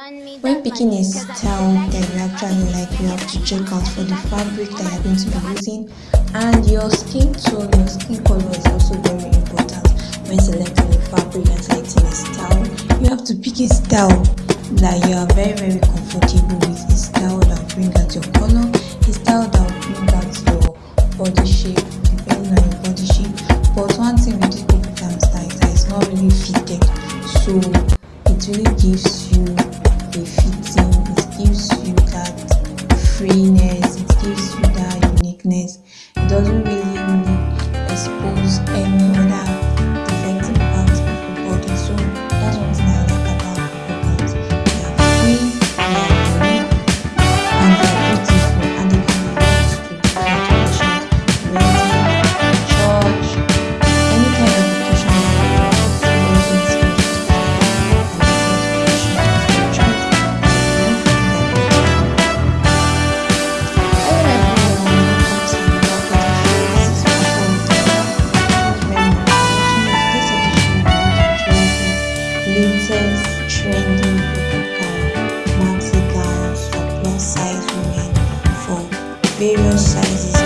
when picking a style that you actually like you have to check out for the fabric that you're going to be using. And your skin tone your skin color is also very important when selecting a fabric and selecting a style. You have to pick a style that you are very very comfortable with a style that will bring out your color a style that will bring out your body shape depending on your body shape. But one thing with this baby is that it's not really fitted. So it really gives you it various sizes. This watching. I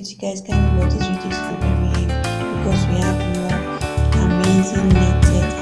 appreciate you guys. Can watch this video to the because we have more amazing latest